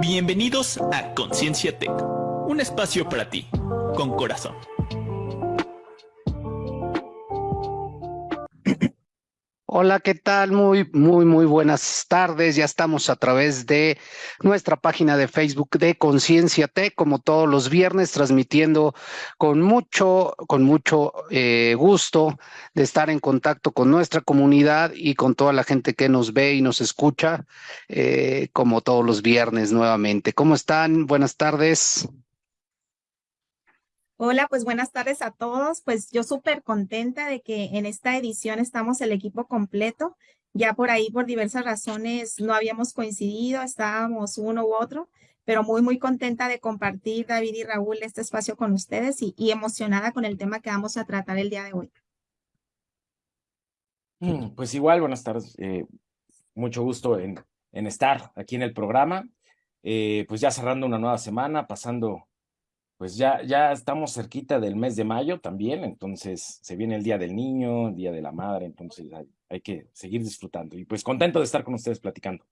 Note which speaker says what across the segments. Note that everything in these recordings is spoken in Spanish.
Speaker 1: Bienvenidos a Conciencia Tech, un espacio para ti, con corazón.
Speaker 2: Hola, ¿qué tal? Muy, muy, muy buenas tardes. Ya estamos a través de nuestra página de Facebook de Conciencia T, como todos los viernes, transmitiendo con mucho, con mucho eh, gusto de estar en contacto con nuestra comunidad y con toda la gente que nos ve y nos escucha, eh, como todos los viernes nuevamente. ¿Cómo están? Buenas tardes.
Speaker 3: Hola, pues buenas tardes a todos. Pues yo súper contenta de que en esta edición estamos el equipo completo. Ya por ahí, por diversas razones, no habíamos coincidido, estábamos uno u otro, pero muy, muy contenta de compartir, David y Raúl, este espacio con ustedes y, emocionada con el tema que vamos a tratar el día de hoy.
Speaker 4: Mm, pues igual, buenas tardes. Eh, mucho gusto en, estar aquí en el programa. Eh, pues ya cerrando una nueva semana, pasando pues ya, ya estamos cerquita del mes de mayo también, entonces se viene el Día del Niño, el Día de la Madre, entonces hay, que seguir disfrutando. Y pues contento de estar con ustedes platicando.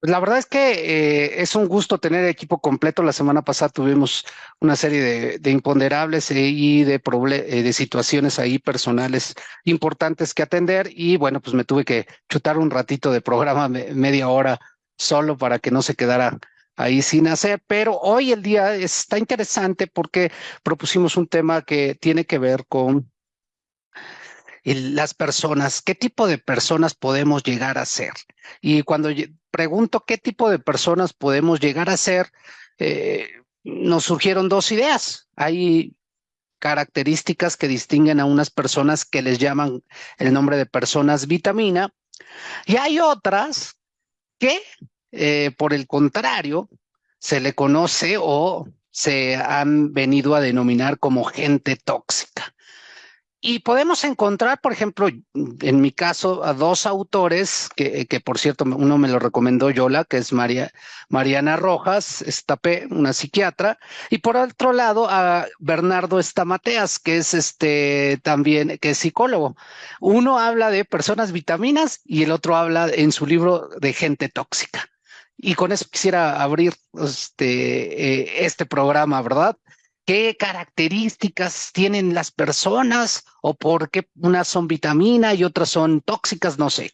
Speaker 2: Pues la verdad es que eh, es un gusto tener equipo completo. La semana pasada tuvimos una serie de, imponderables y de, eh, de situaciones ahí personales importantes que atender y bueno, pues me tuve que chutar un ratito de programa, media hora solo para que no se quedara ahí sin hacer, pero hoy el día está interesante porque propusimos un tema que tiene que ver con las personas, qué tipo de personas podemos llegar a ser. Y cuando pregunto qué tipo de personas podemos llegar a ser, eh, nos surgieron dos ideas. Hay características que distinguen a unas personas que les llaman el nombre de personas vitamina y hay otras que eh, por el contrario, se le conoce o se han venido a denominar como gente tóxica. Y podemos encontrar, por ejemplo, en mi caso, a dos autores, que, que por cierto, uno me lo recomendó Yola, que es María, Mariana Rojas Estapé, una psiquiatra, y por otro lado a Bernardo Estamateas, que es este también, que es psicólogo. Uno habla de personas vitaminas y el otro habla en su libro de gente tóxica. Y con eso quisiera abrir este, eh, este programa, ¿verdad? ¿Qué características tienen las personas o por qué unas son vitamina y otras son tóxicas? No sé.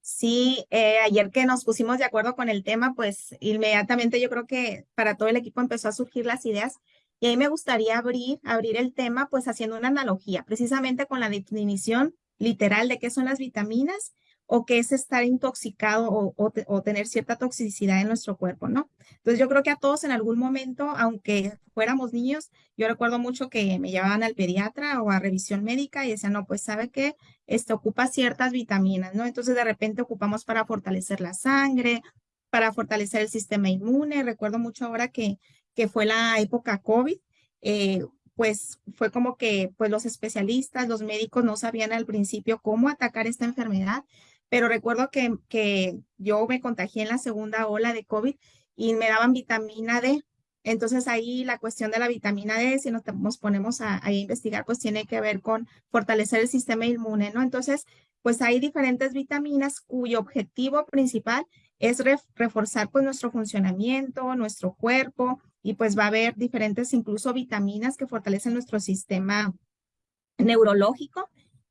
Speaker 3: Sí, eh, ayer que nos pusimos de acuerdo con el tema, pues inmediatamente yo creo que para todo el equipo empezó a surgir las ideas y ahí me gustaría abrir, abrir el tema pues haciendo una analogía precisamente con la definición literal de qué son las vitaminas o que es estar intoxicado o, tener cierta toxicidad en nuestro cuerpo, ¿no? Entonces yo creo que a todos en algún momento, aunque fuéramos niños, yo recuerdo mucho que me llevaban al pediatra o a revisión médica y decían, no, pues sabe que este ocupa ciertas vitaminas, ¿no? Entonces de repente ocupamos para fortalecer la sangre, para fortalecer el sistema inmune. Recuerdo mucho ahora que, que fue la época COVID. Eh, pues fue como que pues los especialistas, los médicos no sabían al principio cómo atacar esta enfermedad pero recuerdo que, que yo me contagié en la segunda ola de COVID y me daban vitamina D. Entonces ahí la cuestión de la vitamina D, si nos, ponemos a, investigar, pues tiene que ver con fortalecer el sistema inmune, ¿no? Entonces, pues hay diferentes vitaminas cuyo objetivo principal es reforzar pues nuestro funcionamiento, nuestro cuerpo, y pues va a haber diferentes incluso vitaminas que fortalecen nuestro sistema neurológico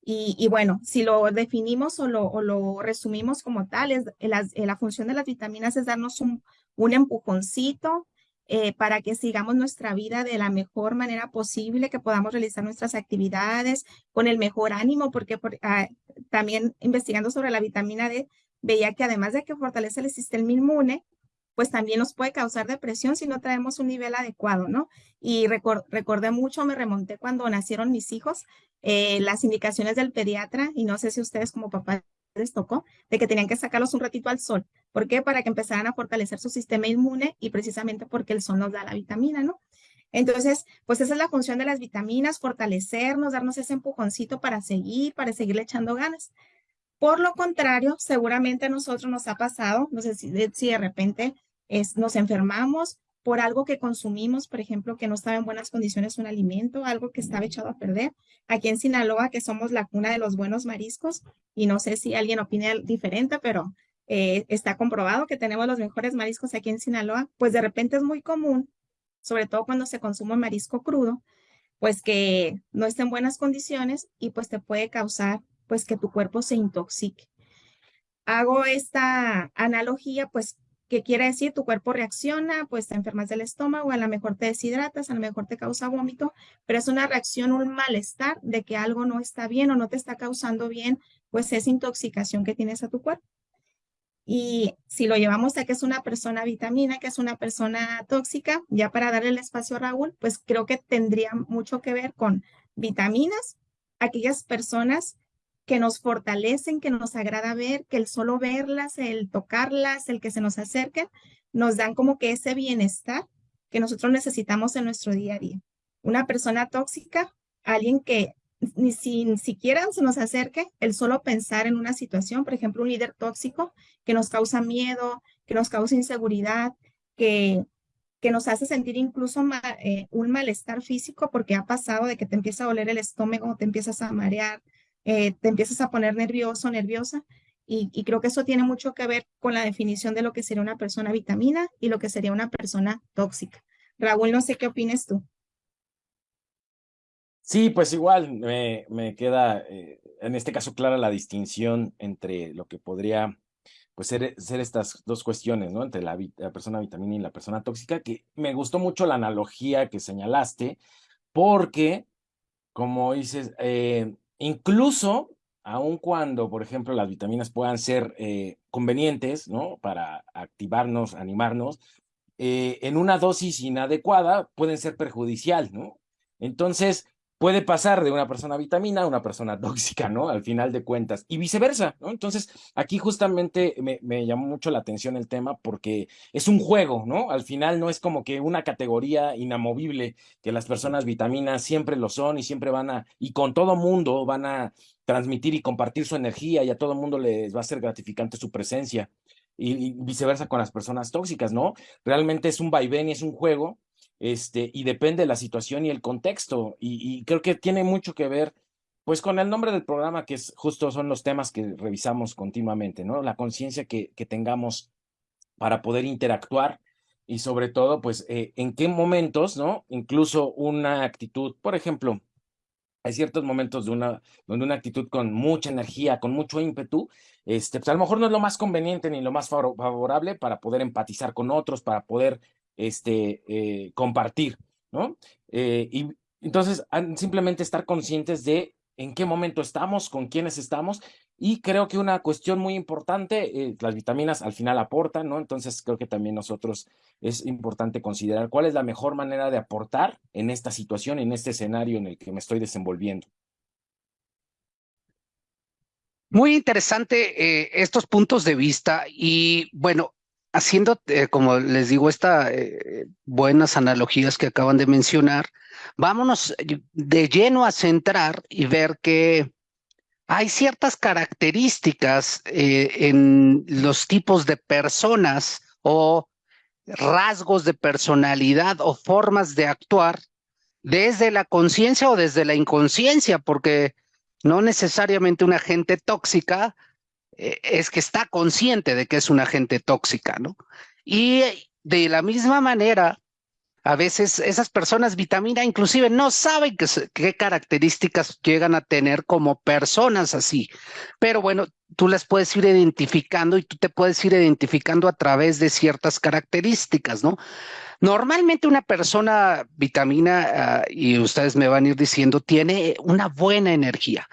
Speaker 3: y, bueno, si lo definimos o lo, resumimos como tal, es, la, función de las vitaminas es darnos un, un empujoncito eh, para que sigamos nuestra vida de la mejor manera posible, que podamos realizar nuestras actividades con el mejor ánimo, porque ah, también investigando sobre la vitamina D, veía que además de que fortalece el sistema inmune, pues también nos puede causar depresión si no traemos un nivel adecuado, ¿no? Y recordé mucho, me remonté cuando nacieron mis hijos, eh, las indicaciones del pediatra, y no sé si ustedes como papá les tocó, de que tenían que sacarlos un ratito al sol. ¿Por qué? Para que empezaran a fortalecer su sistema inmune y precisamente porque el sol nos da la vitamina, ¿no? Entonces, pues esa es la función de las vitaminas, fortalecernos, darnos ese empujoncito para seguir, para seguirle echando ganas. Por lo contrario, seguramente a nosotros nos ha pasado, no sé si de repente es, nos enfermamos por algo que consumimos, por ejemplo, que no estaba en buenas condiciones un alimento, algo que estaba echado a perder. Aquí en Sinaloa, que somos la cuna de los buenos mariscos, y no sé si alguien opina diferente, pero eh, está comprobado que tenemos los mejores mariscos aquí en Sinaloa, pues de repente es muy común, sobre todo cuando se consume marisco crudo, pues que no esté en buenas condiciones y pues te puede causar pues que tu cuerpo se intoxique. Hago esta analogía pues ¿Qué quiere decir? Tu cuerpo reacciona, pues te enfermas del estómago, a lo mejor te deshidratas, a lo mejor te causa vómito, pero es una reacción, un malestar de que algo no está bien o no te está causando bien, pues es intoxicación que tienes a tu cuerpo. Y si lo llevamos a que es una persona vitamina, que es una persona tóxica, ya para darle el espacio a Raúl, pues creo que tendría mucho que ver con vitaminas, aquellas personas que nos fortalecen, que nos agrada ver, que el solo verlas, el tocarlas, el que se nos acerquen, nos dan como que ese bienestar que nosotros necesitamos en nuestro día a día. Una persona tóxica, alguien que ni, siquiera se nos acerque, el solo pensar en una situación, por ejemplo, un líder tóxico que nos causa miedo, que nos causa inseguridad, que, que nos hace sentir incluso eh, un malestar físico porque ha pasado de que te empieza a doler el estómago, te empiezas a marear, eh, te empiezas a poner nervioso, nerviosa. Y, creo que eso tiene mucho que ver con la definición de lo que sería una persona vitamina y lo que sería una persona tóxica. Raúl, no sé qué opinas tú.
Speaker 4: Sí, pues igual me, me queda eh, en este caso clara la distinción entre lo que podría pues ser, ser estas dos cuestiones, ¿no? Entre la, la, persona vitamina y la persona tóxica, que me gustó mucho la analogía que señalaste, porque, como dices, eh, incluso, aun cuando, por ejemplo, las vitaminas puedan ser eh, convenientes, ¿no? Para activarnos, animarnos, eh, en una dosis inadecuada pueden ser perjudicial, ¿no? Entonces, puede pasar de una persona vitamina a una persona tóxica, ¿no? Al final de cuentas, y viceversa, ¿no? Entonces, aquí justamente me, me, llamó mucho la atención el tema porque es un juego, ¿no? Al final no es como que una categoría inamovible, que las personas vitaminas siempre lo son y siempre van a, y con todo mundo van a transmitir y compartir su energía y a todo mundo les va a ser gratificante su presencia. Y, y viceversa con las personas tóxicas, ¿no? Realmente es un vaivén y es un juego este, y depende de la situación y el contexto. Y, creo que tiene mucho que ver, pues, con el nombre del programa, que es justo son los temas que revisamos continuamente, ¿no? La conciencia que, tengamos para poder interactuar y sobre todo, pues, eh, en qué momentos, ¿no? Incluso una actitud, por ejemplo, hay ciertos momentos de una, donde una actitud con mucha energía, con mucho ímpetu, este, pues a lo mejor no es lo más conveniente ni lo más favorable para poder empatizar con otros, para poder este, eh, compartir, ¿no? Eh, y entonces, simplemente estar conscientes de en qué momento estamos, con quiénes estamos, y creo que una cuestión muy importante, eh, las vitaminas al final aportan, ¿no? Entonces, creo que también nosotros es importante considerar cuál es la mejor manera de aportar en esta situación, en este escenario en el que me estoy desenvolviendo.
Speaker 2: Muy interesante estos puntos de vista y bueno, haciendo, eh, como les digo, estas eh, buenas analogías que acaban de mencionar, vámonos de lleno a centrar y ver que hay ciertas características eh, en los tipos de personas o rasgos de personalidad o formas de actuar desde la conciencia o desde la inconsciencia, porque no necesariamente una gente tóxica eh, es que está consciente de que es una gente tóxica, ¿no? Y de la misma manera, a veces esas personas vitamina inclusive no saben qué, características llegan a tener como personas así. Pero bueno, tú las puedes ir identificando y tú te puedes ir identificando a través de ciertas características, ¿no? Normalmente una persona vitamina, ah, y ustedes me van a ir diciendo, tiene una buena energía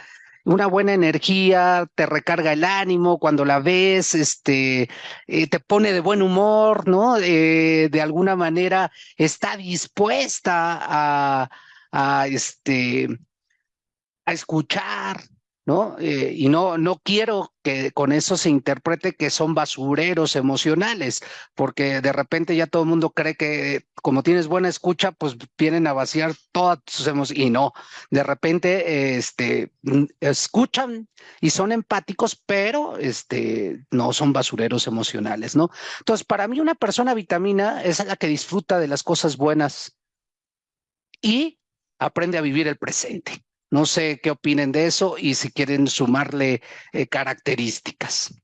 Speaker 2: una buena energía, te recarga el ánimo cuando la ves, este, eh, te pone de buen humor, ¿no? Eh, de alguna manera está dispuesta a, este, a escuchar, ¿no? Eh, y no, no quiero que con eso se interprete que son basureros emocionales, porque de repente ya todo el mundo cree que como tienes buena escucha, pues vienen a vaciar todas sus emociones, y no, de repente este, escuchan y son empáticos, pero este, no son basureros emocionales, ¿no? Entonces, para mí una persona vitamina es la que disfruta de las cosas buenas y aprende a vivir el presente. No sé qué opinen de eso y si quieren sumarle eh, características.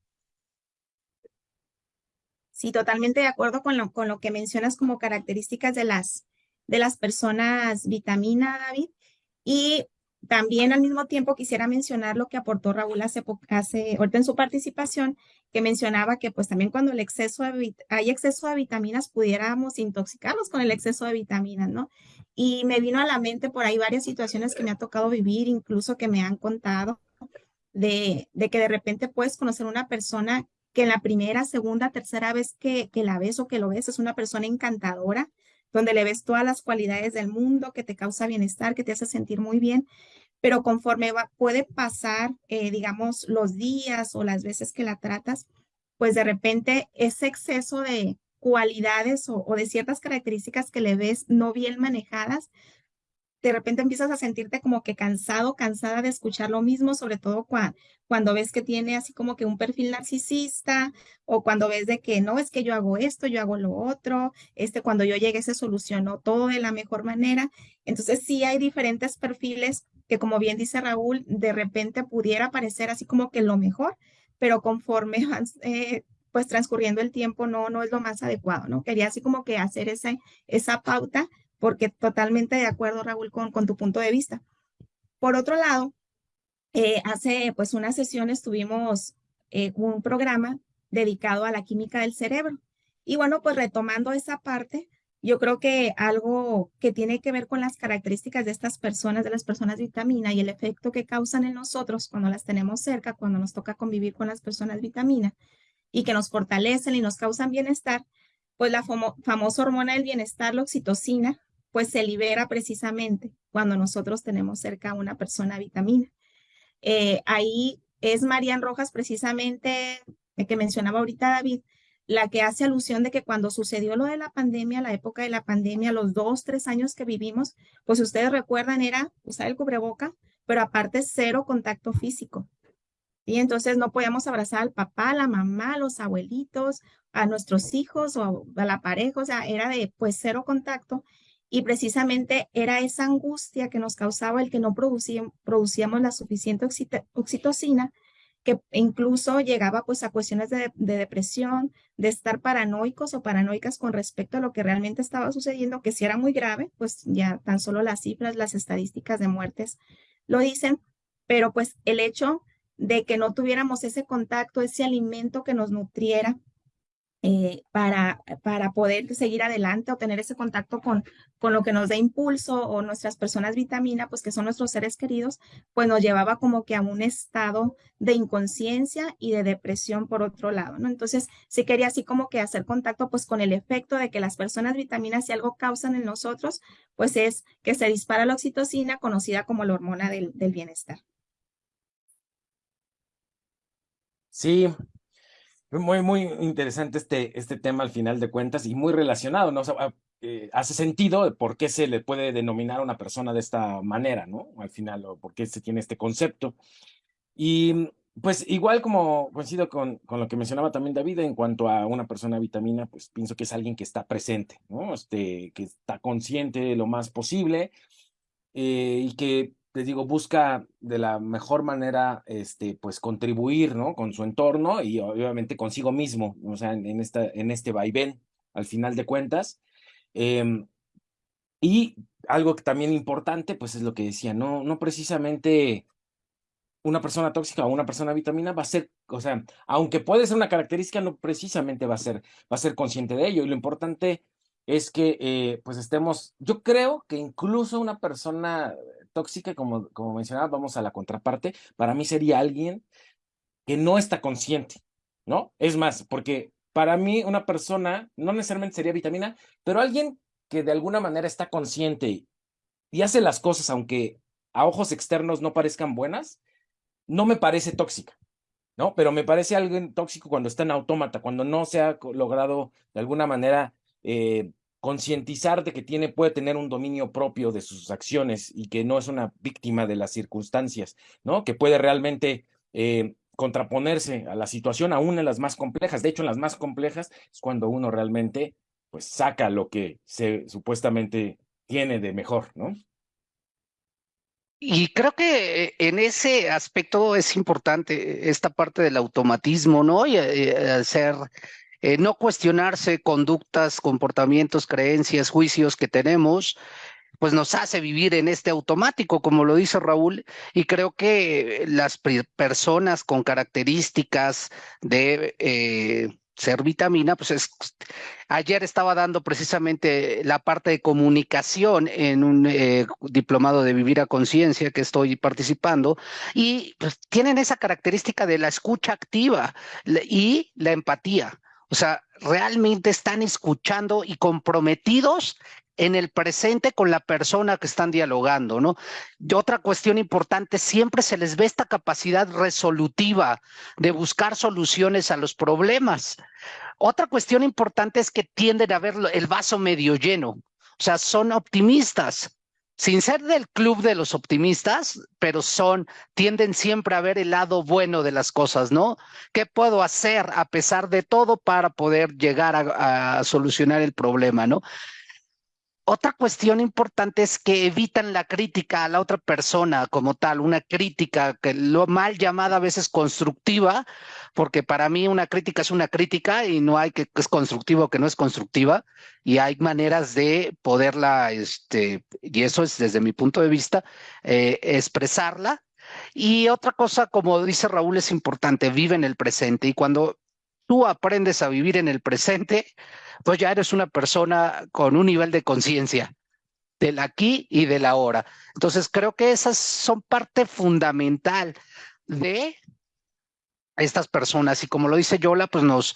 Speaker 3: Sí, totalmente de acuerdo con lo, con lo que mencionas como características de las, de las personas vitamina, David. Y también al mismo tiempo quisiera mencionar lo que aportó Raúl hace, hace ahorita en su participación, que mencionaba que pues también cuando el exceso de, hay exceso de vitaminas pudiéramos intoxicarnos con el exceso de vitaminas, ¿no? Y me vino a la mente por ahí varias situaciones que me ha tocado vivir, incluso que me han contado, de, de que de repente puedes conocer una persona que en la primera, segunda, tercera vez que, que la ves o que lo ves es una persona encantadora, donde le ves todas las cualidades del mundo, que te causa bienestar, que te hace sentir muy bien, pero conforme va, puede pasar, eh, digamos, los días o las veces que la tratas, pues de repente ese exceso de cualidades o, de ciertas características que le ves no bien manejadas, de repente empiezas a sentirte como que cansado, cansada de escuchar lo mismo, sobre todo cuando ves que tiene así como que un perfil narcisista o cuando ves de que no, es que yo hago esto, yo hago lo otro, este, cuando yo llegué se solucionó todo de la mejor manera. Entonces sí hay diferentes perfiles que como bien dice Raúl, de repente pudiera parecer así como que lo mejor, pero conforme van eh, pues transcurriendo el tiempo no, no es lo más adecuado, ¿no? Quería así como que hacer ese, esa pauta porque totalmente de acuerdo, Raúl, con, con tu punto de vista. Por otro lado, eh, hace pues unas sesiones tuvimos eh, un programa dedicado a la química del cerebro. Y bueno, pues retomando esa parte, yo creo que algo que tiene que ver con las características de estas personas, de las personas vitamina y el efecto que causan en nosotros cuando las tenemos cerca, cuando nos toca convivir con las personas vitamina y que nos fortalecen y nos causan bienestar, pues la famosa hormona del bienestar, la oxitocina, pues se libera precisamente cuando nosotros tenemos cerca a una persona vitamina. Eh, ahí es Marian Rojas precisamente, que mencionaba ahorita David, la que hace alusión de que cuando sucedió lo de la pandemia, la época de la pandemia, los dos, tres años que vivimos, pues ustedes recuerdan era usar el cubreboca, pero aparte cero contacto físico. Y entonces no podíamos abrazar al papá, la mamá, los abuelitos, a nuestros hijos o a la pareja, o sea, era de pues cero contacto. Y precisamente era esa angustia que nos causaba el que no producíamos la suficiente oxitocina, que incluso llegaba pues a cuestiones de, depresión, de estar paranoicos o paranoicas con respecto a lo que realmente estaba sucediendo, que si era muy grave, pues ya tan solo las cifras, las estadísticas de muertes lo dicen, pero pues el hecho de que no tuviéramos ese contacto, ese alimento que nos nutriera, eh, para, para poder seguir adelante o tener ese contacto con, con lo que nos da impulso o nuestras personas vitamina, pues que son nuestros seres queridos, pues nos llevaba como que a un estado de inconsciencia y de depresión por otro lado, ¿no? Entonces, sí quería así como que hacer contacto pues con el efecto de que las personas vitaminas si algo causan en nosotros, pues es que se dispara la oxitocina, conocida como la hormona del, del bienestar.
Speaker 4: Sí, muy, muy interesante este, este tema al final de cuentas y muy relacionado, ¿no? Ah, eh, hace sentido por qué se le puede denominar a una persona de esta manera, ¿no? Al final, o por qué se tiene este concepto. Y pues igual como coincido con, con lo que mencionaba también David en cuanto a una persona vitamina, pues pienso que es alguien que está presente, ¿no? Este, que está consciente lo más posible eh, y que les digo, busca de la mejor manera, este, pues contribuir, ¿no? Con su entorno y obviamente consigo mismo, o sea, en, esta, en este vaivén, al final de cuentas. Em, y algo que también importante, pues es lo que decía, no, no precisamente una persona tóxica o una persona vitamina va a ser, o sea, aunque puede ser una característica, no precisamente va a ser, va a ser consciente de ello. Y lo importante es que, eh, pues estemos, yo creo que incluso una persona tóxica, como, como mencionaba, vamos a la contraparte, para mí sería alguien que no está consciente, ¿no? Es más, porque para mí una persona, no necesariamente sería vitamina, pero alguien que de alguna manera está consciente y hace las cosas, aunque a ojos externos no parezcan buenas, no me parece tóxica, ¿no? Pero me parece alguien tóxico cuando está en autómata, cuando no se ha logrado de alguna manera eh, concientizar de que tiene, puede tener un dominio propio de sus acciones y que no es una víctima de las circunstancias, ¿no? Que puede realmente eh, contraponerse a la situación, aún en las más complejas. De hecho, en las más complejas es cuando uno realmente, pues, saca lo que se supuestamente tiene de mejor, ¿no?
Speaker 2: Y creo que eh, en ese aspecto es importante esta parte del automatismo, ¿no? Y, hacer eh, no cuestionarse conductas, comportamientos, creencias, juicios que tenemos, pues nos hace vivir en este automático, como lo dice Raúl, y creo que las personas con características de eh, ser vitamina, pues es, ayer estaba dando precisamente la parte de comunicación en un eh, diplomado de vivir a conciencia que estoy participando y pues, tienen esa característica de la escucha activa y la empatía. O sea, realmente están escuchando y comprometidos en el presente con la persona que están dialogando, ¿no? Y otra cuestión importante, siempre se les ve esta capacidad resolutiva de buscar soluciones a los problemas. Otra cuestión importante es que tienden a ver el vaso medio lleno, o sea, son optimistas, sin ser del club de los optimistas, pero son, tienden siempre a ver el lado bueno de las cosas, ¿no? ¿Qué puedo hacer a pesar de todo para poder llegar a, solucionar el problema, ¿no? Otra cuestión importante es que evitan la crítica a la otra persona como tal, una crítica que lo mal llamada a veces constructiva, porque para mí una crítica es una crítica y no hay que, es constructivo o que no es constructiva, y hay maneras de poderla, este, y eso es desde mi punto de vista, eh, expresarla. Y otra cosa, como dice Raúl, es importante, vive en el presente, y cuando tú aprendes a vivir en el presente, pues ya eres una persona con un nivel de conciencia del aquí y del ahora. Entonces creo que esas son parte fundamental de estas personas y como lo dice Yola, pues nos,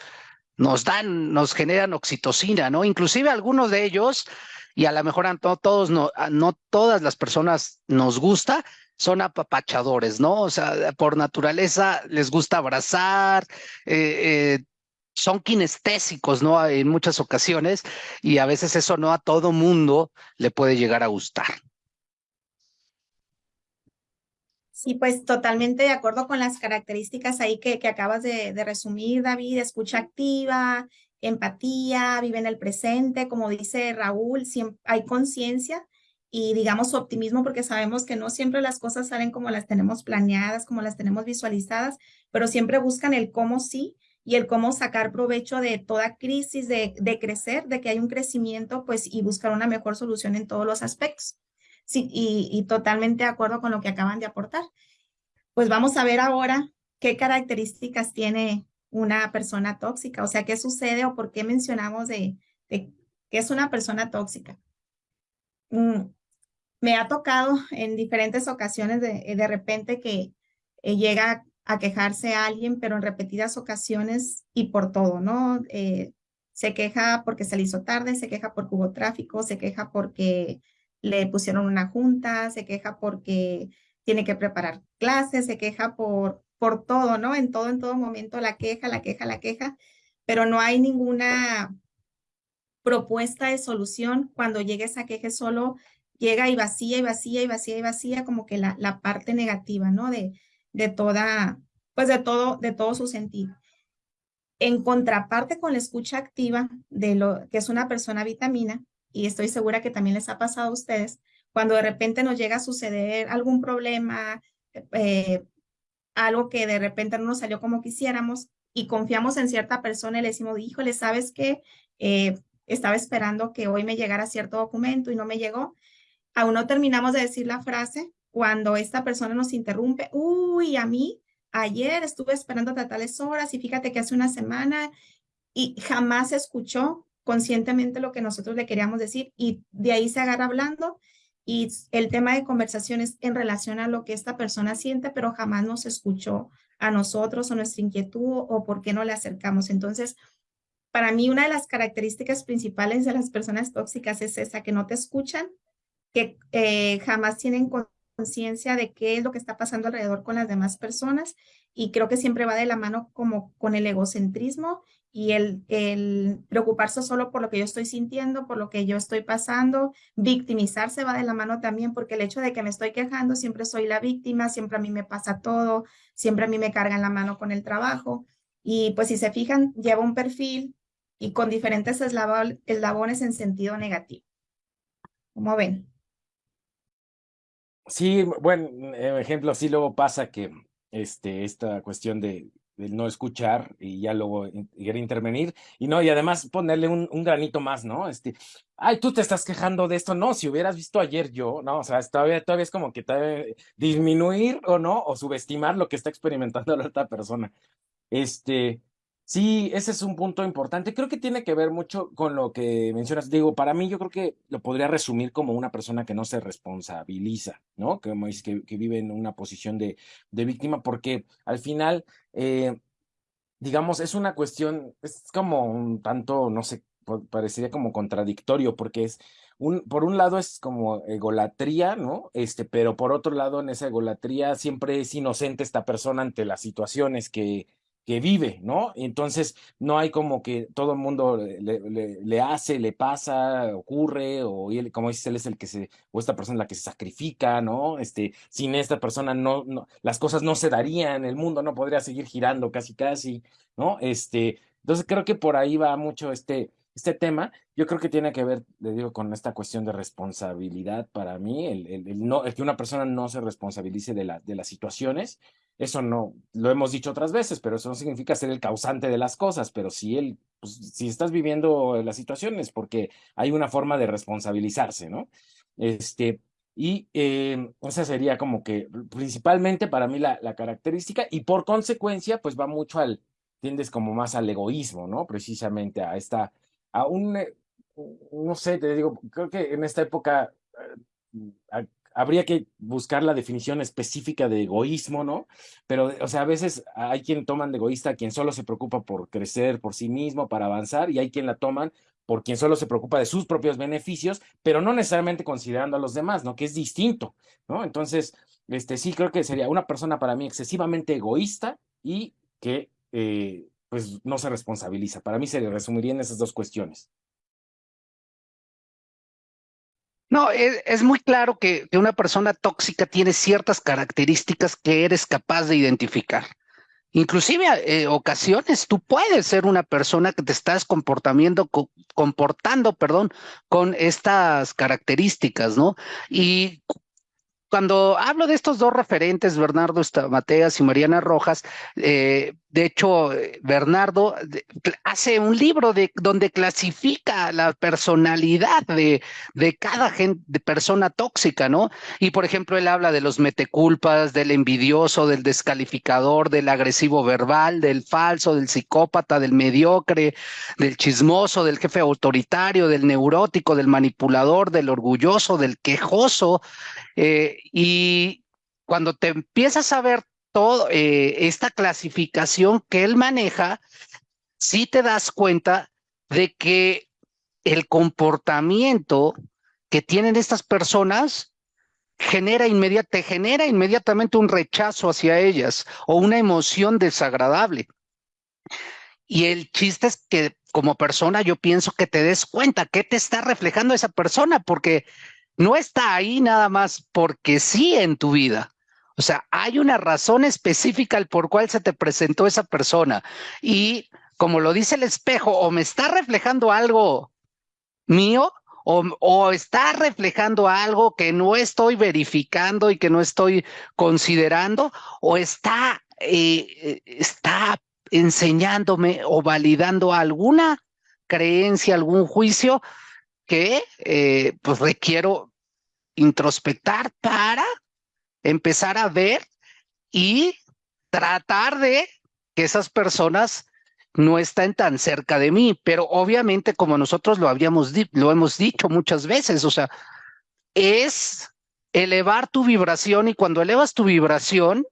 Speaker 2: nos dan, nos generan oxitocina, ¿no? Inclusive algunos de ellos, y a lo mejor a todos, no, no todas las personas nos gusta, son apapachadores, ¿no? O sea, por naturaleza les gusta abrazar, eh, eh, son kinestésicos, ¿no? En muchas ocasiones, y a veces eso no a todo mundo le puede llegar a gustar.
Speaker 3: Sí, pues totalmente de acuerdo con las características ahí que, que acabas de, de, resumir, David, escucha activa, empatía, vive en el presente, como dice Raúl, siempre hay conciencia y digamos optimismo porque sabemos que no siempre las cosas salen como las tenemos planeadas, como las tenemos visualizadas, pero siempre buscan el cómo sí y el cómo sacar provecho de toda crisis, de, de, crecer, de que hay un crecimiento, pues, y buscar una mejor solución en todos los aspectos. Sí, y, y totalmente de acuerdo con lo que acaban de aportar. Pues vamos a ver ahora qué características tiene una persona tóxica, o sea, qué sucede o por qué mencionamos de, de que es una persona tóxica. Mm, me ha tocado en diferentes ocasiones de, de repente que eh, llega a quejarse a alguien, pero en repetidas ocasiones y por todo, ¿no? Eh, se queja porque se le hizo tarde, se queja porque hubo tráfico, se queja porque le pusieron una junta, se queja porque tiene que preparar clases, se queja por, por todo, ¿no? En todo, en todo momento la queja, la queja, la queja, pero no hay ninguna propuesta de solución. Cuando llegue esa queja solo llega y vacía y vacía y vacía y vacía como que la, la parte negativa, ¿no? De, de toda, pues de todo, de todo su sentido. En contraparte con la escucha activa de lo que es una persona vitamina, y estoy segura que también les ha pasado a ustedes, cuando de repente nos llega a suceder algún problema, eh, algo que de repente no nos salió como quisiéramos y confiamos en cierta persona y le decimos, híjole, ¿sabes qué? Eh, estaba esperando que hoy me llegara cierto documento y no me llegó. Aún no terminamos de decir la frase cuando esta persona nos interrumpe, uy, a mí ayer estuve esperando a tales horas y fíjate que hace una semana y jamás escuchó conscientemente lo que nosotros le queríamos decir y de ahí se agarra hablando y el tema de conversación es en relación a lo que esta persona siente, pero jamás nos escuchó a nosotros o nuestra inquietud o por qué no le acercamos. Entonces, para mí una de las características principales de las personas tóxicas es esa, que no te escuchan, que eh, jamás tienen conciencia de qué es lo que está pasando alrededor con las demás personas y creo que siempre va de la mano como con el egocentrismo y el, preocuparse solo por lo que yo estoy sintiendo, por lo que yo estoy pasando, victimizarse va de la mano también porque el hecho de que me estoy quejando, siempre soy la víctima, siempre a mí me pasa todo, siempre a mí me cargan la mano con el trabajo y pues si se fijan, lleva un perfil y con diferentes eslabones en sentido negativo. ¿Cómo ven?
Speaker 4: Sí, bueno, ejemplo, sí luego pasa que este, esta cuestión de no escuchar y ya luego querer intervenir y no, y además ponerle un, un, granito más, ¿no? Este, ay, tú te estás quejando de esto, no, si hubieras visto ayer yo, no, o sea, todavía, todavía es como que disminuir o no, o subestimar lo que está experimentando la otra persona. Este, Sí, ese es un punto importante. Creo que tiene que ver mucho con lo que mencionas. Digo, para mí yo creo que lo podría resumir como una persona que no se responsabiliza, ¿no? Que, que, vive en una posición de, de víctima, porque al final, eh, digamos, es una cuestión, es como un tanto, no sé, parecería como contradictorio, porque es, un, por un lado es como egolatría, ¿no? Este, pero por otro lado, en esa egolatría siempre es inocente esta persona ante las situaciones que que vive, ¿no? Entonces no hay como que todo el mundo le, hace, le pasa, ocurre, o como dices, él es el que se, o esta persona la que se sacrifica, ¿no? Este, sin esta persona no, las cosas no se darían, el mundo no podría seguir girando casi, casi, ¿no? Este, entonces creo que por ahí va mucho este, este tema. Yo creo que tiene que ver, le digo, con esta cuestión de responsabilidad para mí, el, el que una persona no se responsabilice de, la, de las situaciones eso no, lo hemos dicho otras veces, pero eso no significa ser el causante de las cosas, pero si él, pues, si estás viviendo las situaciones, porque hay una forma de responsabilizarse, ¿no? Este, y eh, esa sería como que principalmente para mí la, la, característica y por consecuencia, pues va mucho al, tiendes como más al egoísmo, ¿no? Precisamente a esta, a un, eh, no sé, te digo, creo que en esta época eh, habría que buscar la definición específica de egoísmo, ¿no? Pero, o sea, a veces hay quien toman de egoísta quien solo se preocupa por crecer por sí mismo, para avanzar, y hay quien la toman por quien solo se preocupa de sus propios beneficios, pero no necesariamente considerando a los demás, ¿no? Que es distinto, ¿no? Entonces, este, sí creo que sería una persona para mí excesivamente egoísta y que, eh, pues, no se responsabiliza. Para mí se resumiría en esas dos cuestiones.
Speaker 2: No, es, muy claro que, una persona tóxica tiene ciertas características que eres capaz de identificar. Inclusive eh, ocasiones tú puedes ser una persona que te estás comportando, comportando, perdón, con estas características, ¿no? Y cuando hablo de estos dos referentes, Bernardo Mateas y Mariana Rojas, eh, de hecho, Bernardo hace un libro de, donde clasifica la personalidad de, de cada persona tóxica, ¿no? Y por ejemplo, él habla de los meteculpas, del envidioso, del descalificador, del agresivo verbal, del falso, del psicópata, del mediocre, del chismoso, del jefe autoritario, del neurótico, del manipulador, del orgulloso, del quejoso. Eh, y cuando te empiezas a ver todo eh, esta clasificación que él maneja, sí te das cuenta de que el comportamiento que tienen estas personas genera te genera inmediatamente un rechazo hacia ellas o una emoción desagradable. Y el chiste es que como persona yo pienso que te des cuenta qué te está reflejando esa persona, porque no está ahí nada más porque sí en tu vida. O sea, hay una razón específica por cual se te presentó esa persona. Y como lo dice el espejo, o me está reflejando algo mío, o, está reflejando algo que no estoy verificando y que no estoy considerando, o está, eh, está enseñándome o validando alguna creencia, algún juicio que eh, pues requiero introspectar para empezar a ver y tratar de que esas personas no estén tan cerca de mí, pero obviamente como nosotros lo habíamos lo hemos dicho muchas veces, o sea, es elevar tu vibración y cuando elevas tu vibración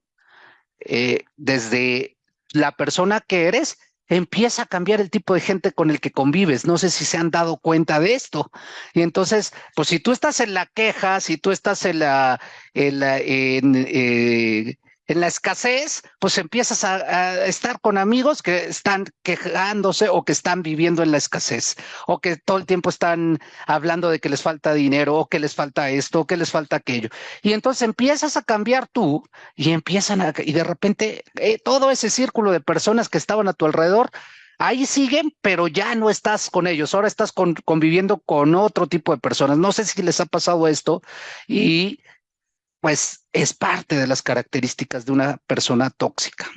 Speaker 2: eh, desde la persona que eres, empieza a cambiar el tipo de gente con el que convives. No sé si se han dado cuenta de esto. Y entonces, pues si tú estás en la queja, si tú estás en la, en, eh, en la escasez, pues empiezas a, estar con amigos que están quejándose o que están viviendo en la escasez, o que todo el tiempo están hablando de que les falta dinero, o que les falta esto, o que les falta aquello. Y entonces empiezas a cambiar tú y empiezan a, y de repente eh, todo ese círculo de personas que estaban a tu alrededor, ahí siguen, pero ya no estás con ellos, ahora estás conviviendo con otro tipo de personas. No sé si les ha pasado esto y pues es parte de las características de una persona tóxica.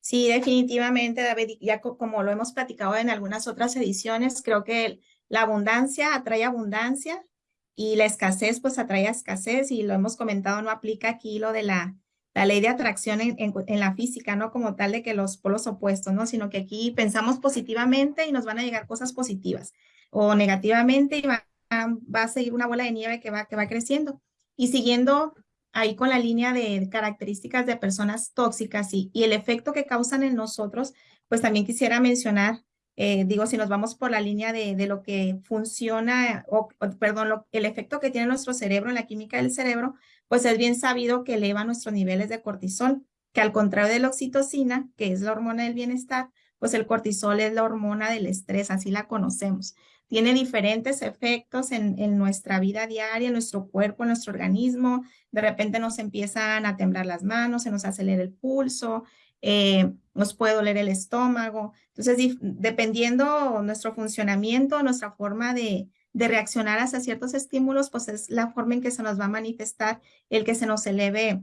Speaker 3: Sí, definitivamente, David, ya como lo hemos platicado en algunas otras ediciones, creo que la abundancia atrae abundancia y la escasez pues atrae escasez y lo hemos comentado, no aplica aquí lo de la, la ley de atracción en, en, la física, ¿no? Como tal de que los polos opuestos, ¿no? Sino que aquí pensamos positivamente y nos van a llegar cosas positivas o negativamente y va, va a seguir una bola de nieve que va, que va creciendo. Y siguiendo ahí con la línea de características de personas tóxicas y, el efecto que causan en nosotros, pues también quisiera mencionar, eh, digo, si nos vamos por la línea de, de lo que funciona, o, perdón, el efecto que tiene nuestro cerebro en la química del cerebro, pues es bien sabido que eleva nuestros niveles de cortisol, que al contrario de la oxitocina, que es la hormona del bienestar, pues el cortisol es la hormona del estrés, así la conocemos tiene diferentes efectos en, en, nuestra vida diaria, en nuestro cuerpo, en nuestro organismo. De repente nos empiezan a temblar las manos, se nos acelera el pulso, eh, nos puede doler el estómago. Entonces, dependiendo nuestro funcionamiento, nuestra forma de, de reaccionar hacia ciertos estímulos, pues es la forma en que se nos va a manifestar el que se nos eleve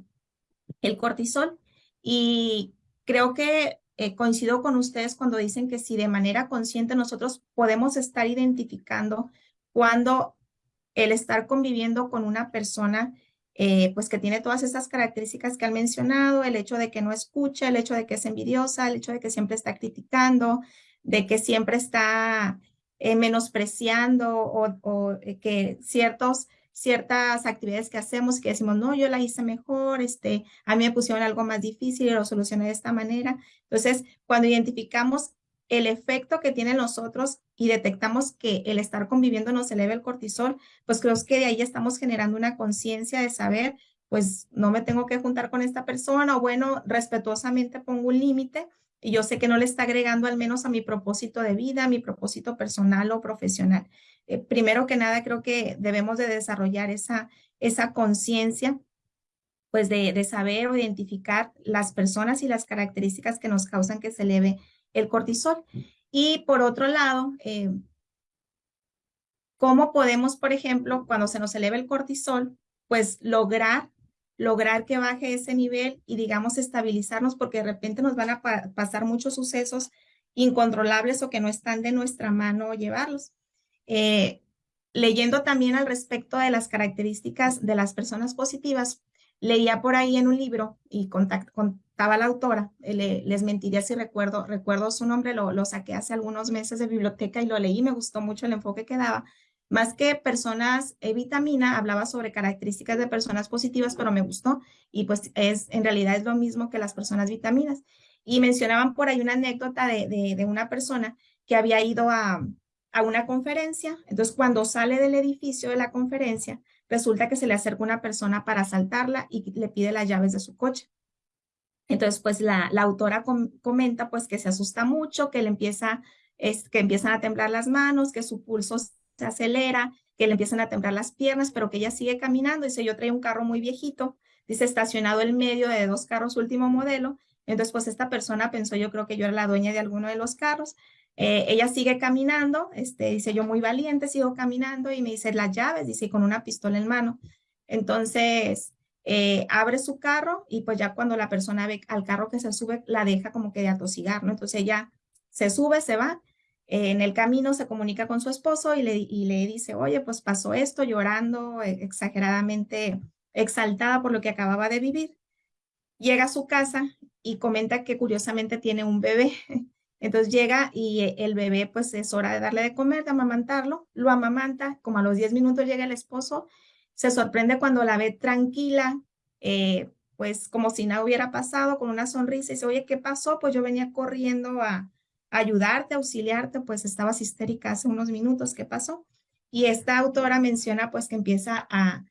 Speaker 3: el cortisol. Y creo que eh, coincido con ustedes cuando dicen que si de manera consciente nosotros podemos estar identificando cuando el estar conviviendo con una persona eh, pues que tiene todas esas características que han mencionado, el hecho de que no escucha, el hecho de que es envidiosa, el hecho de que siempre está criticando, de que siempre está eh, menospreciando o que ciertos ciertas actividades que hacemos que decimos, no, yo la hice mejor, este, a mí me pusieron algo más difícil y lo solucioné de esta manera. Entonces, cuando identificamos el efecto que tiene nosotros y detectamos que el estar conviviendo nos eleva el cortisol, pues creo que de ahí estamos generando una conciencia de saber, pues no me tengo que juntar con esta persona o bueno, respetuosamente pongo un límite y yo sé que no le está agregando al menos a mi propósito de vida, a mi propósito personal o profesional. Eh, primero que nada, creo que debemos de desarrollar esa, esa conciencia, pues de, de, saber o identificar las personas y las características que nos causan que se eleve el cortisol. Y por otro lado, eh, ¿cómo podemos, por ejemplo, cuando se nos eleve el cortisol, pues lograr lograr que baje ese nivel y digamos estabilizarnos porque de repente nos van a pasar muchos sucesos incontrolables o que no están de nuestra mano llevarlos. Eh, leyendo también al respecto de las características de las personas positivas, leía por ahí en un libro y contaba la autora, eh, les mentiría si recuerdo, recuerdo su nombre, lo, lo saqué hace algunos meses de biblioteca y lo leí, me gustó mucho el enfoque que daba. Más que personas e vitamina, hablaba sobre características de personas positivas, pero me gustó y pues es en realidad es lo mismo que las personas vitaminas. Y mencionaban por ahí una anécdota de, de, una persona que había ido a, a una conferencia. Entonces, cuando sale del edificio de la conferencia, resulta que se le acerca una persona para asaltarla y le pide las llaves de su coche. Entonces, pues la, la autora comenta pues que se asusta mucho, que le empieza, es, que empiezan a temblar las manos, que su pulso se acelera, que le empiezan a temblar las piernas, pero que ella sigue caminando. Dice, yo traía un carro muy viejito, dice, estacionado en medio de dos carros último modelo. Entonces, pues esta persona pensó, yo creo que yo era la dueña de alguno de los carros. Eh, ella sigue caminando, este, dice yo muy valiente, sigo caminando y me dice las llaves, dice con una pistola en mano. Entonces eh, abre su carro y pues ya cuando la persona ve al carro que se sube, la deja como que de atosigar, ¿no? Entonces ella se sube, se va. En el camino se comunica con su esposo y le, y dice, oye, pues pasó esto, llorando, e, exageradamente exaltada por lo que acababa de vivir. Llega a su casa y comenta que curiosamente tiene un bebé. Entonces llega y eh, el bebé, pues es hora de darle de comer, de amamantarlo, lo amamanta, como a los 10 minutos llega el esposo, se sorprende cuando la ve tranquila, eh, pues como si nada hubiera pasado, con una sonrisa, y dice, oye, ¿qué pasó? Pues yo venía corriendo a, ayudarte, auxiliarte, pues estabas histérica hace unos minutos, ¿qué pasó? Y esta autora menciona pues que empieza a,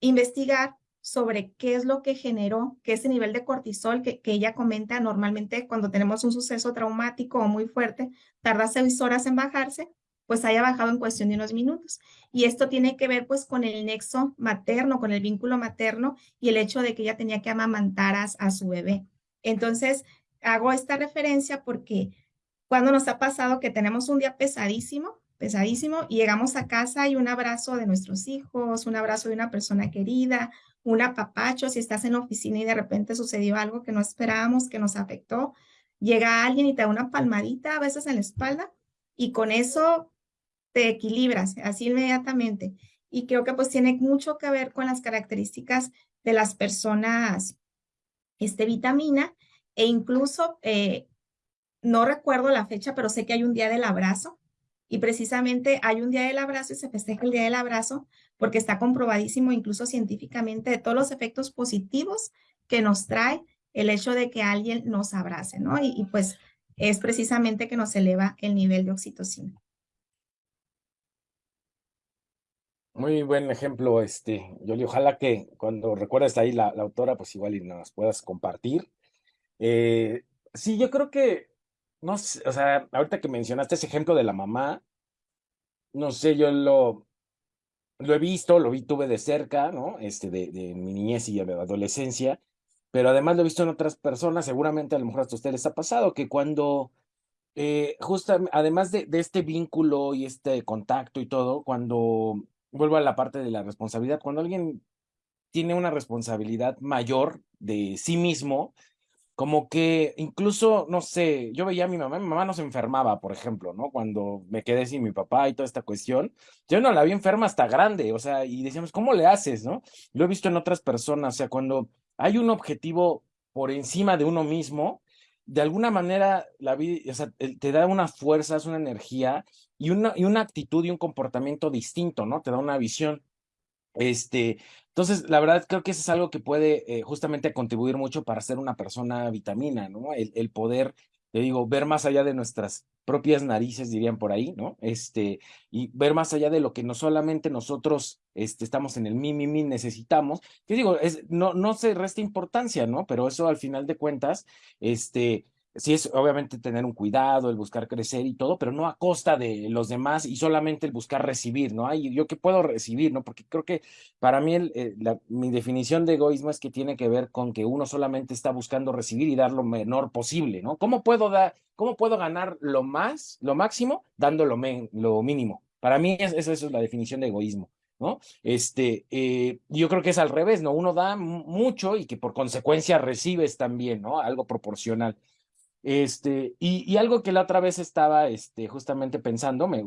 Speaker 3: investigar sobre qué es lo que generó que ese nivel de cortisol que, que, ella comenta normalmente cuando tenemos un suceso traumático o muy fuerte, tarda seis horas en bajarse, pues haya bajado en cuestión de unos minutos. Y esto tiene que ver pues con el nexo materno, con el vínculo materno y el hecho de que ella tenía que amamantar a su bebé. Entonces, hago esta referencia porque cuando nos ha pasado que tenemos un día pesadísimo, pesadísimo, y llegamos a casa y un abrazo de nuestros hijos, un abrazo de una persona querida, un apapacho, si estás en la oficina y de repente sucedió algo que no esperábamos, que nos afectó, llega alguien y te da una palmadita a veces en la espalda y con eso te equilibras así inmediatamente. Y creo que pues tiene mucho que ver con las características de las personas este, vitamina e incluso eh, no recuerdo la fecha, pero sé que hay un día del abrazo y precisamente hay un día del abrazo y se festeja el día del abrazo porque está comprobadísimo incluso científicamente de todos los efectos positivos que nos trae el hecho de que alguien nos abrace, ¿no? Y, pues es precisamente que nos eleva el nivel de oxitocina.
Speaker 4: Muy buen ejemplo, este, Yoli. Ojalá que cuando recuerdes ahí la, la autora, pues igual y nos puedas compartir. Eh, sí, yo creo que, no sé, o sea, ahorita que mencionaste ese ejemplo de la mamá, no sé, yo lo, lo he visto, lo vi, tuve de cerca, ¿no? Este, de, de mi niñez y de adolescencia, pero además lo he visto en otras personas, seguramente a lo mejor hasta a ustedes les ha pasado, que cuando, eh, justo, además de, de este vínculo y este contacto y todo, cuando vuelvo a la parte de la responsabilidad. Cuando alguien tiene una responsabilidad mayor de sí mismo, como que incluso, no sé, yo veía a mi mamá, mi mamá no se enfermaba, por ejemplo, ¿no? Cuando me quedé sin mi papá y toda esta cuestión, yo no la vi enferma hasta grande, o sea, y decíamos, ¿cómo le haces, no? Lo he visto en otras personas, o sea, cuando hay un objetivo por encima de uno mismo, de alguna manera la vida, o sea, te da una fuerza, es una energía y una, y una actitud y un comportamiento distinto, ¿no? Te da una visión. Este, entonces, la verdad creo que eso es algo que puede eh, justamente contribuir mucho para ser una persona vitamina, ¿no? El, poder, te digo, ver más allá de nuestras propias narices, dirían por ahí, ¿no? Este, y ver más allá de lo que no solamente nosotros este, estamos en el mi, mi, mi, necesitamos, que digo, es, no, no se resta importancia, ¿no? Pero eso al final de cuentas, este, sí es obviamente tener un cuidado, el buscar crecer y todo, pero no a costa de los demás y solamente el buscar recibir, ¿no? Yo qué puedo recibir, ¿no? Porque creo que para mí el, eh, la, mi definición de egoísmo es que tiene que ver con que uno solamente está buscando recibir y dar lo menor posible, ¿no? ¿Cómo puedo dar, cómo puedo ganar lo más, lo máximo, dando lo, lo mínimo? Para mí es, esa es la definición de egoísmo. ¿no? Este, eh, yo creo que es al revés, ¿no? Uno da mucho y que por consecuencia recibes también, ¿no? Algo proporcional. Este, y, y, algo que la otra vez estaba este, justamente pensando, me,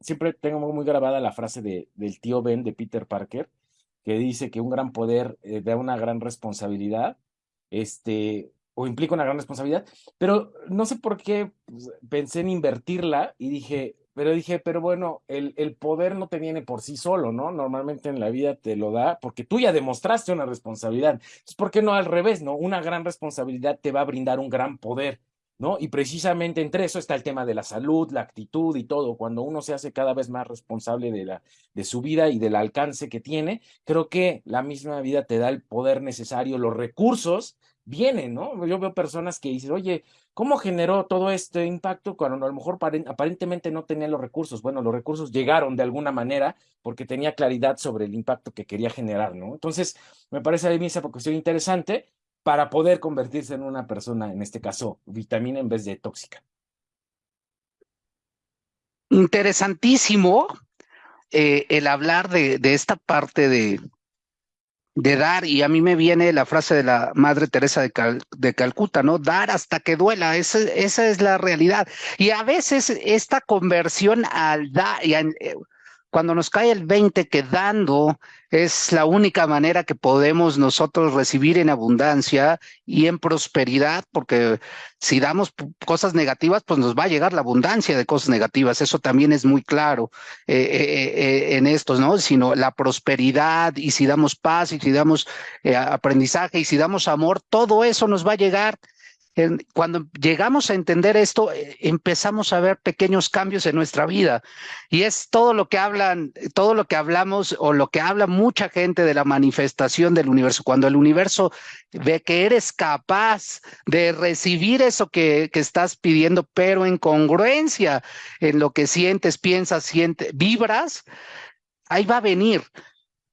Speaker 4: siempre tengo muy grabada la frase de, del tío Ben de Peter Parker, que dice que un gran poder eh, da una gran responsabilidad, este, o implica una gran responsabilidad, pero no sé por qué pues, pensé en invertirla y dije, pero dije, pero bueno, el, el poder no te viene por sí solo, ¿no? Normalmente en la vida te lo da porque tú ya demostraste una responsabilidad. Entonces, ¿por qué no al revés, no? Una gran responsabilidad te va a brindar un gran poder, ¿no? Y precisamente entre eso está el tema de la salud, la actitud y todo. Cuando uno se hace cada vez más responsable de, la, de su vida y del alcance que tiene, creo que la misma vida te da el poder necesario, los recursos vienen, ¿no? Yo veo personas que dicen, oye, ¿cómo generó todo este impacto cuando a lo mejor aparentemente no tenía los recursos? Bueno, los recursos llegaron de alguna manera porque tenía claridad sobre el impacto que quería generar, ¿no? Entonces, me parece a mí esa cuestión interesante para poder convertirse en una persona, en este caso, vitamina en vez de tóxica.
Speaker 2: Interesantísimo eh, el hablar de, de esta parte de, de dar, y a mí me viene la frase de la Madre Teresa de, de Calcuta, ¿no? Dar hasta que duela, esa, esa, es la realidad. Y a veces esta conversión al dar, eh, cuando nos cae el 20 que dando es la única manera que podemos nosotros recibir en abundancia y en prosperidad, porque si damos cosas negativas, pues nos va a llegar la abundancia de cosas negativas. Eso también es muy claro eh, eh, eh, en estos, ¿no? Sino la prosperidad y si damos paz y si damos aprendizaje y si damos amor, todo eso nos va a llegar cuando llegamos a entender esto, eh, empezamos a ver pequeños cambios en nuestra vida. Y es todo lo que hablan, todo lo que hablamos o lo que habla mucha gente de la manifestación del universo. Cuando el universo ve que eres capaz de recibir eso que, que estás pidiendo, pero en congruencia en lo que sientes, piensas, sientes, vibras, ahí va a venir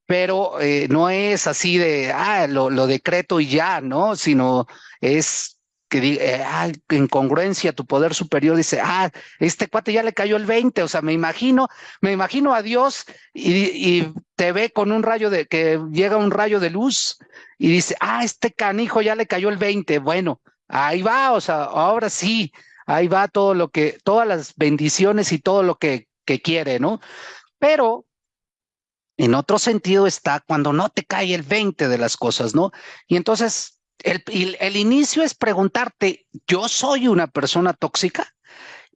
Speaker 2: pero eh, no es así de, ah, lo, lo decreto y ya, ¿no? Sino es que diga, eh, ah, en congruencia, tu poder superior dice, ah, este cuate ya le cayó el 20, o sea, me imagino, me imagino a Dios y, y, te ve con un rayo de, que llega un rayo de luz y dice, ah, este canijo ya le cayó el 20, bueno, ahí va, o sea, ahora sí, ahí va todo lo que, todas las bendiciones y todo lo que, que quiere, ¿no? Pero en otro sentido está cuando no te cae el 20 de las cosas, ¿no? Y entonces el, el, inicio es preguntarte, ¿yo soy una persona tóxica?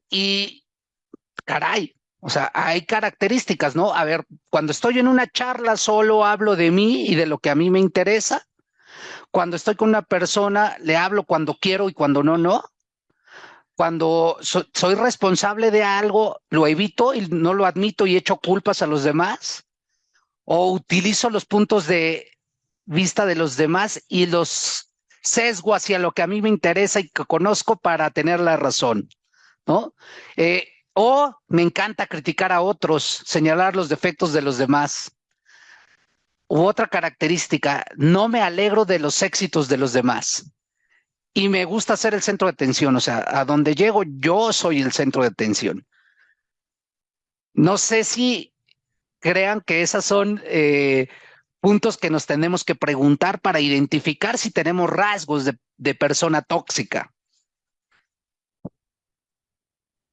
Speaker 2: Y caray, o sea, hay características, ¿no? A ver, cuando estoy en una charla solo hablo de mí y de lo que a mí me interesa. Cuando estoy con una persona, le hablo cuando quiero y cuando no, no. Cuando so, soy responsable de algo, lo evito y no lo admito y echo culpas a los demás. O utilizo los puntos de vista de los demás y los sesgo hacia lo que a mí me interesa y que conozco para tener la razón, ¿no? Eh, o me encanta criticar a otros, señalar los defectos de los demás. U otra característica, no me alegro de los éxitos de los demás. Y me gusta ser el centro de atención, o sea, a donde llego yo soy el centro de atención. No sé si crean que esas son eh, puntos que nos tenemos que preguntar para identificar si tenemos rasgos de, de persona tóxica.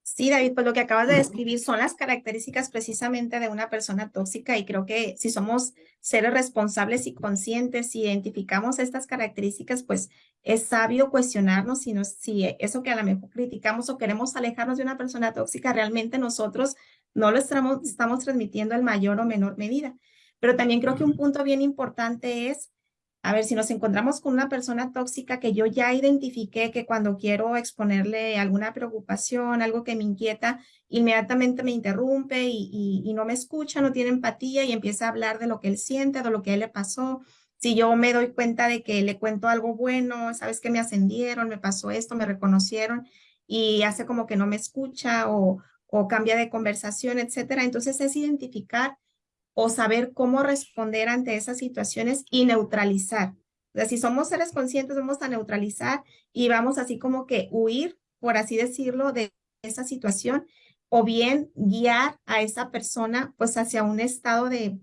Speaker 3: Sí, David, pues lo que acabas de describir son las características precisamente de una persona tóxica y creo que si somos seres responsables y conscientes y identificamos estas características, pues es sabio cuestionarnos si, nos, si eso que a lo mejor criticamos o queremos alejarnos de una persona tóxica, realmente nosotros no lo estamos, estamos transmitiendo en mayor o menor medida. Pero también creo que un punto bien importante es, a ver, si nos encontramos con una persona tóxica que yo ya identifiqué que cuando quiero exponerle alguna preocupación, algo que me inquieta, inmediatamente me interrumpe y, y, y no me escucha, no tiene empatía y empieza a hablar de lo que él siente, de lo que a él le pasó. Si yo me doy cuenta de que le cuento algo bueno, sabes que me ascendieron, me pasó esto, me reconocieron y hace como que no me escucha o, o cambia de conversación, etcétera. Entonces es identificar o saber cómo responder ante esas situaciones y neutralizar. O sea, si somos seres conscientes, vamos a neutralizar y vamos así como que huir, por así decirlo, de esa situación o bien guiar a esa persona pues hacia un estado de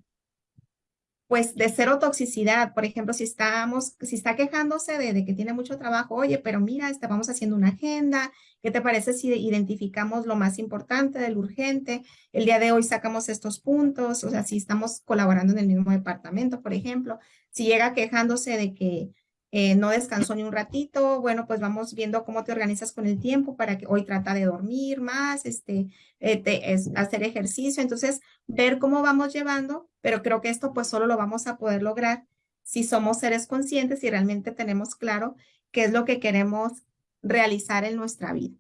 Speaker 3: pues de cero toxicidad. Por ejemplo, si estamos, si está quejándose de, que tiene mucho trabajo, oye, pero mira, estamos haciendo una agenda, ¿qué te parece si identificamos lo más importante del urgente? El día de hoy sacamos estos puntos, o sea, si estamos colaborando en el mismo departamento, por ejemplo, si llega quejándose de que eh, no descansó ni un ratito, bueno, pues vamos viendo cómo te organizas con el tiempo para que hoy trata de dormir más, este, eh, es, hacer ejercicio, entonces ver cómo vamos llevando, pero creo que esto pues solo lo vamos a poder lograr si somos seres conscientes y realmente tenemos claro qué es lo que queremos realizar en nuestra vida.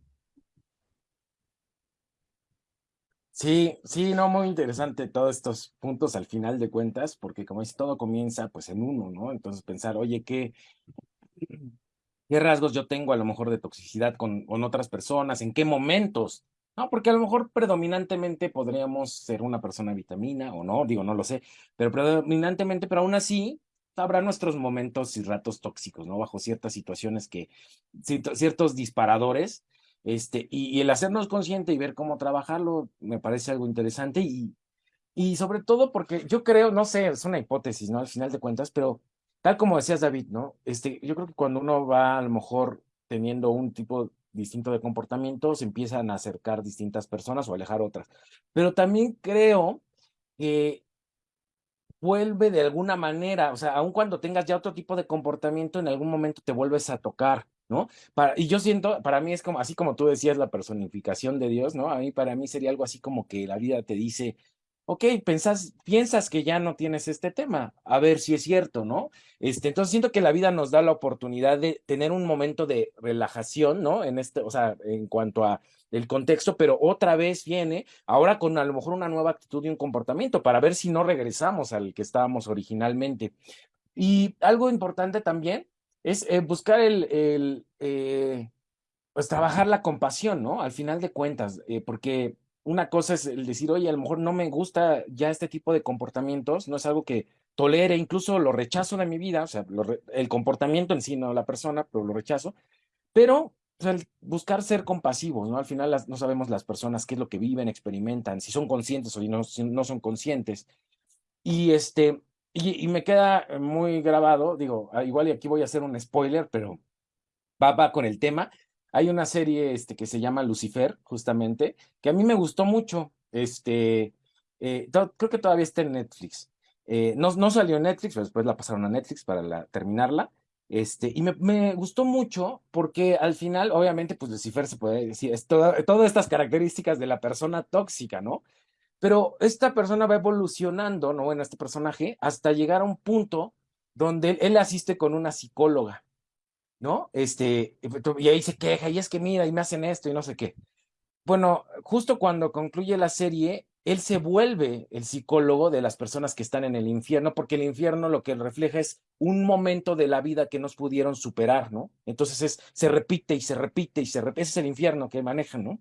Speaker 4: Sí, sí, no, muy interesante todos estos puntos al final de cuentas, porque como es todo comienza pues en uno, ¿no? Entonces pensar, oye, ¿qué, qué rasgos yo tengo a lo mejor de toxicidad con, con otras personas? ¿En qué momentos? No, porque a lo mejor predominantemente podríamos ser una persona vitamina o no, digo, no lo sé, pero predominantemente, pero aún así habrá nuestros momentos y ratos tóxicos, ¿no? Bajo ciertas situaciones que, ciertos disparadores este, y, el hacernos consciente y ver cómo trabajarlo me parece algo interesante y, y sobre todo porque yo creo, no sé, es una hipótesis, ¿no? Al final de cuentas, pero tal como decías, David, ¿no? Este, yo creo que cuando uno va a lo mejor teniendo un tipo distinto de comportamiento, se empiezan a acercar distintas personas o alejar otras. Pero también creo que vuelve de alguna manera, o sea, aun cuando tengas ya otro tipo de comportamiento, en algún momento te vuelves a tocar, ¿no? Para, y yo siento, para mí es como, así como tú decías, la personificación de Dios, ¿no? A mí, para mí sería algo así como que la vida te dice, ok, pensás, piensas que ya no tienes este tema, a ver si es cierto, ¿no? Este, entonces siento que la vida nos da la oportunidad de tener un momento de relajación, ¿no? En este, o sea, en cuanto a el contexto, pero otra vez viene ahora con a lo mejor una nueva actitud y un comportamiento para ver si no regresamos al que estábamos originalmente. Y algo importante también es eh, buscar el, el eh, pues trabajar la compasión, ¿no? Al final de cuentas, eh, porque una cosa es el decir, oye, a lo mejor no me gusta ya este tipo de comportamientos, no es algo que tolere, incluso lo rechazo de mi vida, o sea, el comportamiento en sí, no la persona, pero lo rechazo. pero buscar ser compasivos, ¿no? Al final no sabemos las personas qué es lo que viven, experimentan, si son conscientes o no, si no son conscientes. Y este, y, me queda muy grabado, digo, ah, igual y aquí voy a hacer un spoiler, pero va, va con el tema. Hay una serie este, que se llama Lucifer, justamente, que a mí me gustó mucho. Este, eh, creo que todavía está en Netflix. Eh, no, no salió en Netflix, pero después la pasaron a Netflix para terminarla. Este, y me, gustó mucho porque al final, obviamente, pues Lucifer se puede decir, es todas estas características de la persona tóxica, ¿no? Pero esta persona va evolucionando, ¿no? Bueno, este personaje, hasta llegar a un punto donde él, asiste con una psicóloga, ¿no? Este, y ahí se queja, y es que mira, y me hacen esto y no sé qué. Bueno, justo cuando concluye la serie, él se vuelve el psicólogo de las personas que están en el infierno, porque el infierno lo que refleja es un momento de la vida que nos pudieron superar, ¿no? Entonces es, se repite y se repite y se repite, ese es el infierno que manejan, ¿no?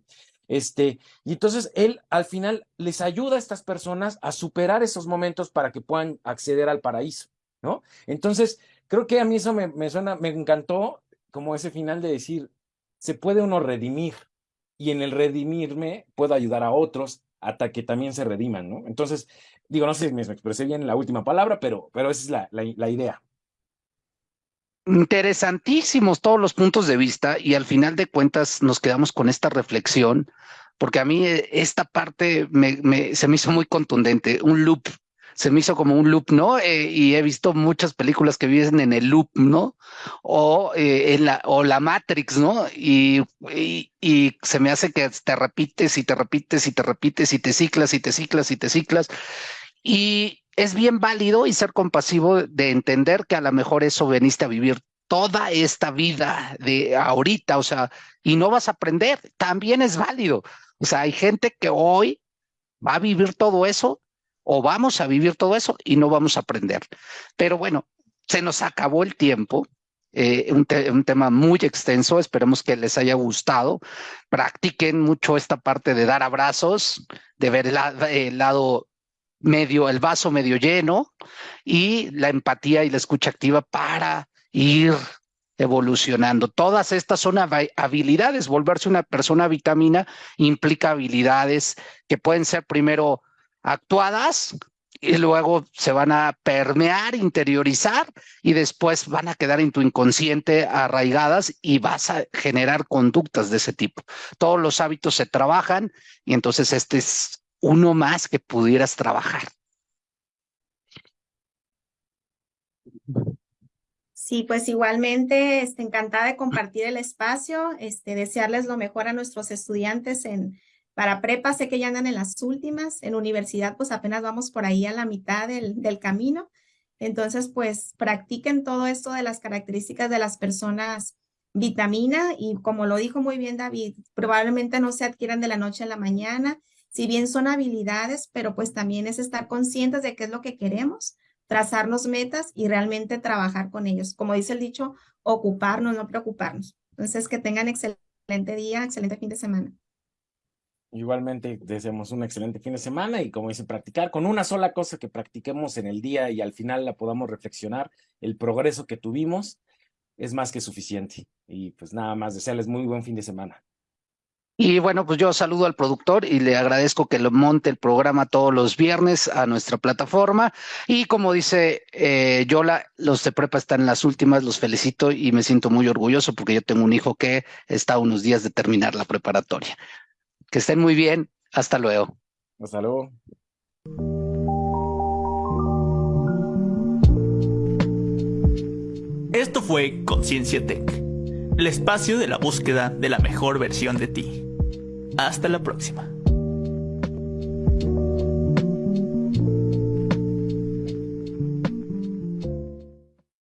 Speaker 4: Este, y entonces él al final les ayuda a estas personas a superar esos momentos para que puedan acceder al paraíso, ¿no? Entonces, creo que a mí eso me, me suena, me encantó como ese final de decir, se puede uno redimir y en el redimirme puedo ayudar a otros hasta que también se rediman, ¿no? Entonces, digo, no sé si me expresé bien en la última palabra, pero, pero esa es la, la, idea.
Speaker 2: Interesantísimos todos los puntos de vista y al final de cuentas nos quedamos con esta reflexión, porque a mí eh, esta parte me, se me hizo muy contundente, un loop se me hizo como un loop, ¿no? Eh, y he visto muchas películas que viven en el loop, ¿no? O, eh, en la, o la Matrix, ¿no? Y, y, se me hace que te repites y te repites y te repites y te ciclas y te ciclas y te ciclas. Y es bien válido y ser compasivo de entender que a lo mejor eso veniste a vivir toda esta vida de ahorita, o sea, y no vas a aprender, también es válido. O sea, hay gente que hoy va a vivir todo eso o vamos a vivir todo eso y no vamos a aprender. Pero bueno, se nos acabó el tiempo. Eh, un, tema muy extenso, esperemos que les haya gustado. Practiquen mucho esta parte de dar abrazos, de ver el, lado medio, el vaso medio lleno y la empatía y la escucha activa para ir evolucionando. Todas estas son habilidades. Volverse una persona vitamina implica habilidades que pueden ser primero actuadas y luego se van a permear, interiorizar y después van a quedar en tu inconsciente arraigadas y vas a generar conductas de ese tipo. Todos los hábitos se trabajan y entonces este es uno más que pudieras trabajar.
Speaker 3: Sí, pues igualmente, este, encantada de compartir el espacio, este, desearles lo mejor a nuestros estudiantes en, para prepa sé que ya andan en las últimas, en universidad pues apenas vamos por ahí a la mitad del, del camino. Entonces pues practiquen todo esto de las características de las personas vitamina y como lo dijo muy bien David, probablemente no se adquieran de la noche a la mañana, si bien son habilidades, pero pues también es estar conscientes de qué es lo que queremos, trazarnos metas y realmente trabajar con ellos. Como dice el dicho, ocuparnos, no preocuparnos. Entonces que tengan excelente día, excelente fin de semana.
Speaker 4: Igualmente deseamos un excelente fin de semana y como dice, practicar con una sola cosa que practiquemos en el día y al final la podamos reflexionar, el progreso que tuvimos es más que suficiente. Y pues nada más, desearles muy buen fin de semana.
Speaker 2: Y bueno, pues yo saludo al productor y le agradezco que lo monte el programa todos los viernes a nuestra plataforma. Y como dice eh, Yola, los de prepa están en las últimas, los felicito y me siento muy orgulloso porque yo tengo un hijo que está a unos días de terminar la preparatoria. Que estén muy bien. Hasta luego.
Speaker 4: Hasta luego.
Speaker 1: Esto fue Conciencia Tech, el espacio de la búsqueda de la mejor versión de ti. Hasta la próxima.